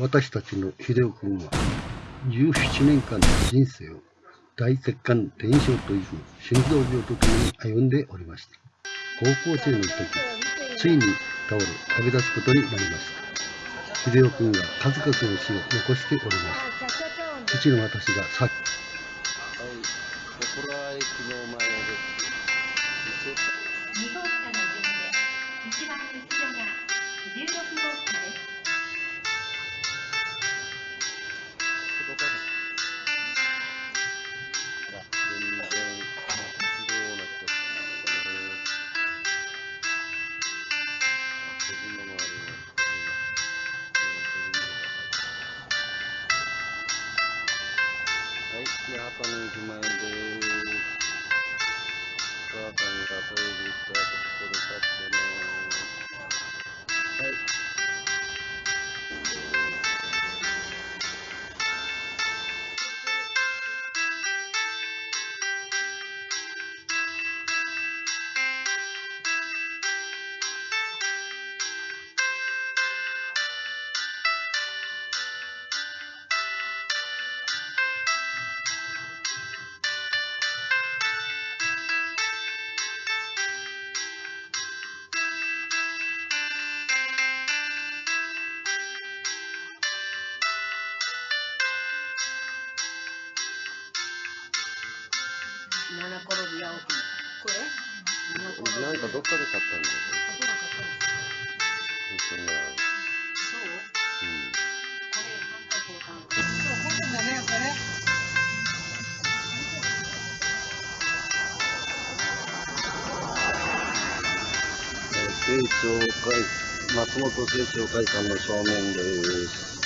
私たちの秀夫君は17年間の人生を大血管転症という心臓病とともに歩んでおりました。高校生の時ついに倒れ旅立つことになりました。秀夫君は数々の死を残しております。父の私がさっはあ、自分の周りの人がはい、八七転び八起き。これ？七転び。なんかどっかで買ったんだよ。あそうなんかったんですかそんな、そううん。これ、なんかこうかん。そう、こんなんだね、やっぱね。えー政調会、松本政調会館の正面です。